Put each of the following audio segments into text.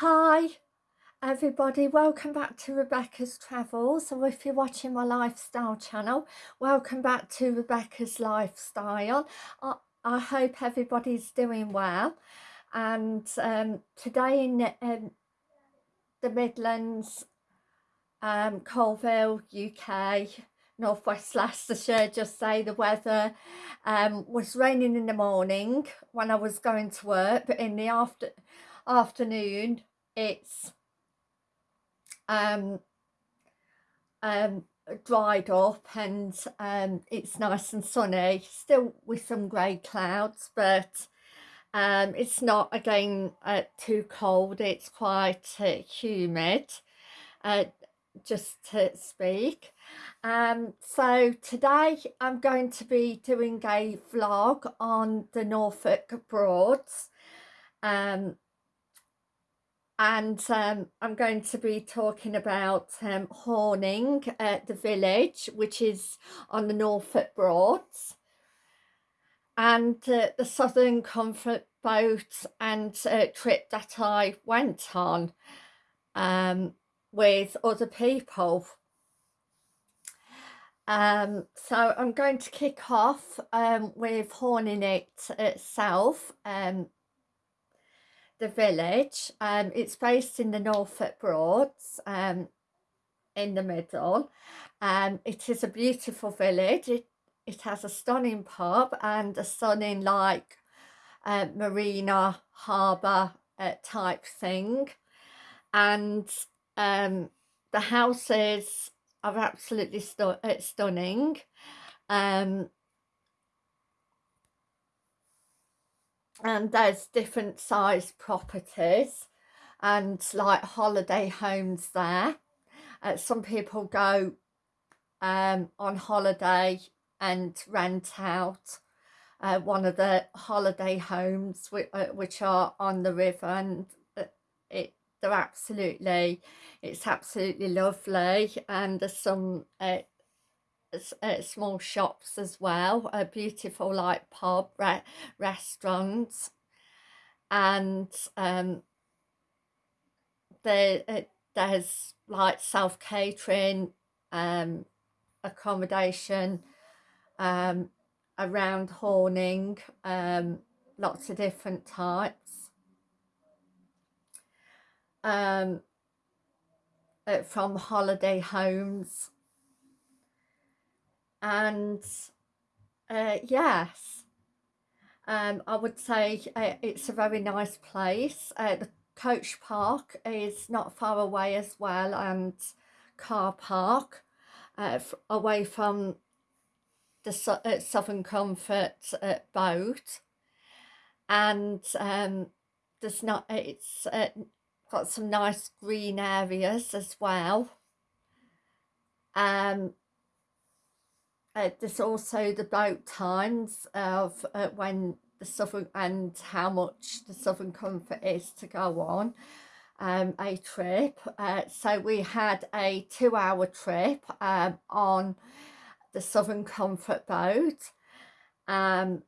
Hi everybody, welcome back to Rebecca's Travels. So if you're watching my lifestyle channel, welcome back to Rebecca's Lifestyle. I, I hope everybody's doing well. And um, today in um, the Midlands, um, Coalville, UK, Northwest Leicestershire, just say the weather um, was raining in the morning when I was going to work, but in the after afternoon it's um, um, dried up and um, it's nice and sunny, still with some grey clouds, but um, it's not again uh, too cold, it's quite uh, humid, uh, just to speak. Um, so today I'm going to be doing a vlog on the Norfolk Broads. Um, and um, I'm going to be talking about um, Horning, uh, the village, which is on the Norfolk Broads, and uh, the Southern Comfort boat and uh, trip that I went on um, with other people. Um, so I'm going to kick off um, with Horning it itself. Um, the village. Um, it's based in the Norfolk Broads um, in the middle. Um, it is a beautiful village. It, it has a stunning pub and a stunning like uh, marina harbour uh, type thing. And um, the houses are absolutely stu uh, stunning. Um, and there's different size properties and like holiday homes there. Uh, some people go um, on holiday and rent out uh, one of the holiday homes which, uh, which are on the river and uh, it they're absolutely it's absolutely lovely. And there's some uh, uh, small shops as well a beautiful like pub re restaurants. And um there uh, there's like self-catering um accommodation um around Horning um lots of different types. Um uh, from holiday homes and uh, yes. Um, I would say uh, it's a very nice place. Uh, the coach park is not far away as well and car park uh, away from the uh, Southern Comfort boat. And um, there's not it's got some nice green areas as well. Um, uh, there's also the boat times of uh, when the Southern and how much the Southern Comfort is to go on um, a trip. Uh, so we had a two hour trip um, on the Southern Comfort boat. Um,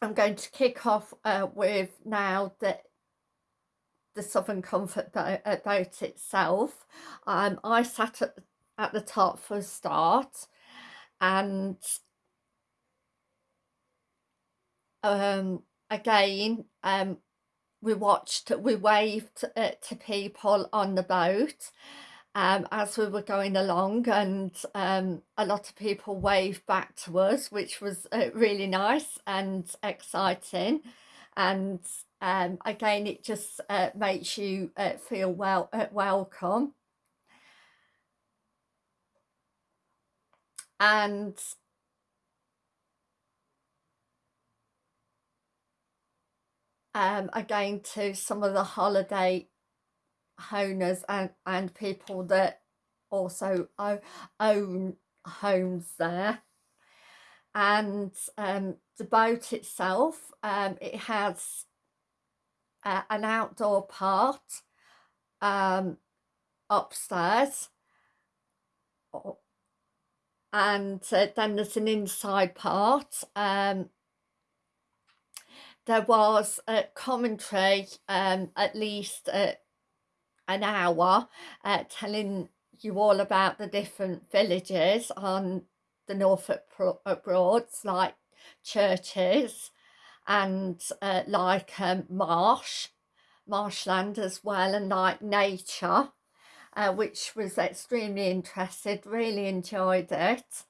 I'm going to kick off uh, with now the the Southern Comfort boat, uh, boat itself. Um, I sat at, at the top for a start and um, again um, we watched we waved uh, to people on the boat um, as we were going along and um, a lot of people waved back to us which was uh, really nice and exciting. And um, again it just uh, makes you uh, feel well uh, welcome and um, again to some of the holiday owners and, and people that also own homes there. And um, the boat itself um, it has uh, an outdoor part um, upstairs and uh, then there's an inside part um, there was a commentary um, at least uh, an hour uh, telling you all about the different villages on the Norfolk Broads like churches and uh, like um, marsh, marshland as well and like nature uh, which was extremely interested, really enjoyed it.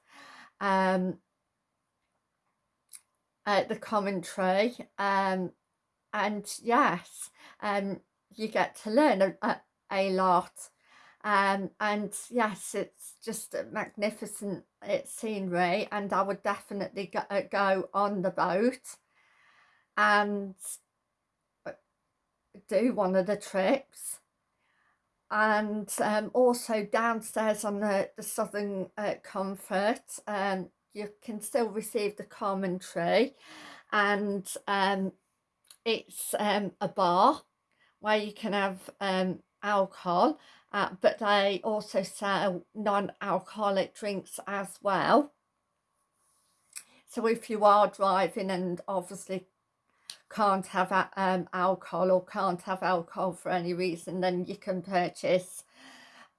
Um, uh, the commentary um, and yes um, you get to learn a, a, lot um, and yes it's just a magnificent it scenery and I would definitely go, uh, go on the boat and uh, do one of the trips and um, also downstairs on the, the Southern uh, Comfort um, you can still receive the commentary and um, it's um, a bar where you can have um, alcohol uh, but they also sell non-alcoholic drinks as well. So if you are driving and obviously can't have um, alcohol or can't have alcohol for any reason then you can purchase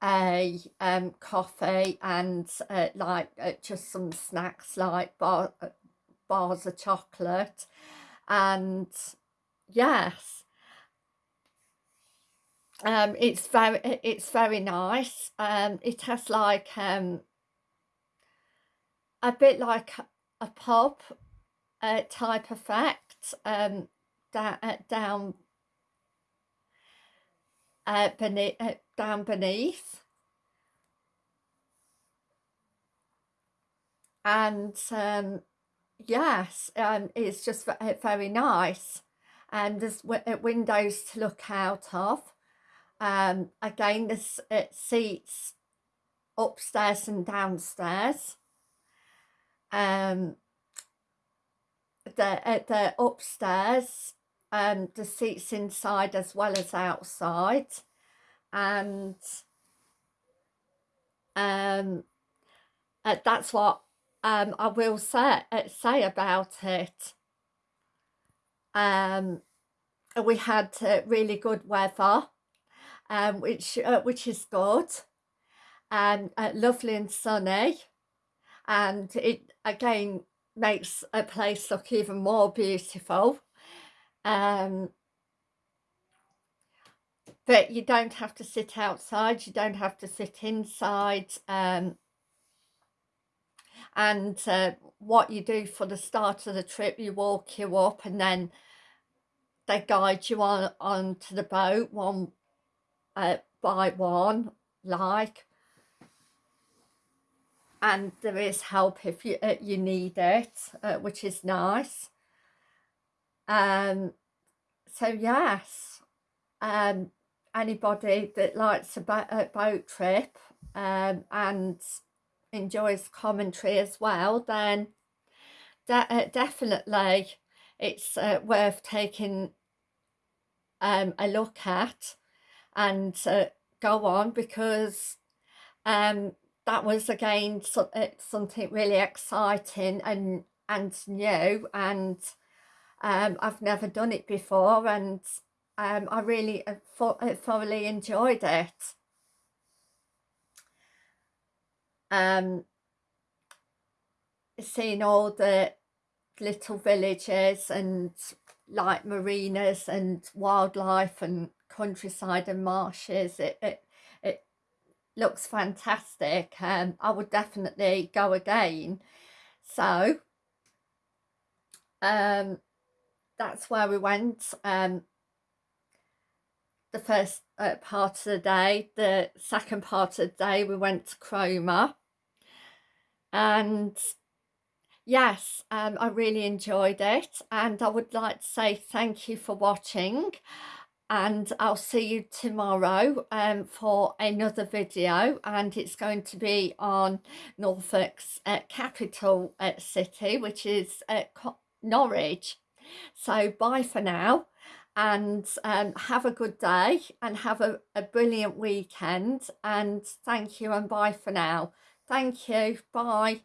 a um, coffee and uh, like uh, just some snacks like bar, uh, bars of chocolate. And yes. Um it's very it's very nice. Um it has like um a bit like a pub uh, type effect um uh, down uh, beneath, uh, down beneath. And um, yes um, it's just very nice. And there's uh, windows to look out of. Um, again there's uh, seats upstairs and downstairs. Um, the, uh, the upstairs um, the seats inside as well as outside. And um, uh, that's what um, I will say, uh, say about it. Um, we had uh, really good weather, um, which uh, which is good, and uh, lovely and sunny, and it again makes a place look even more beautiful. Um, but you don't have to sit outside, you don't have to sit inside. Um, and uh, what you do for the start of the trip, you walk you up and then they guide you on onto the boat one uh, by one, like. And there is help if you uh, you need it, uh, which is nice. Um, so yes, um, anybody that likes a, bo a boat trip um, and enjoys commentary as well, then de uh, definitely it's uh, worth taking um, a look at and uh, go on because um, that was again so, uh, something really exciting and and new and um, I've never done it before and um, I really uh, uh, thoroughly enjoyed it. Um, seeing all the little villages and like marinas and wildlife and countryside and marshes it, it looks fantastic um i would definitely go again. So um that's where we went um the first uh, part of the day. The second part of the day we went to Cromer. And yes um I really enjoyed it. And I would like to say thank you for watching and I'll see you tomorrow um, for another video and it's going to be on Norfolk's uh, capital uh, city which is uh, Norwich so bye for now and um, have a good day and have a, a brilliant weekend and thank you and bye for now. Thank you. Bye.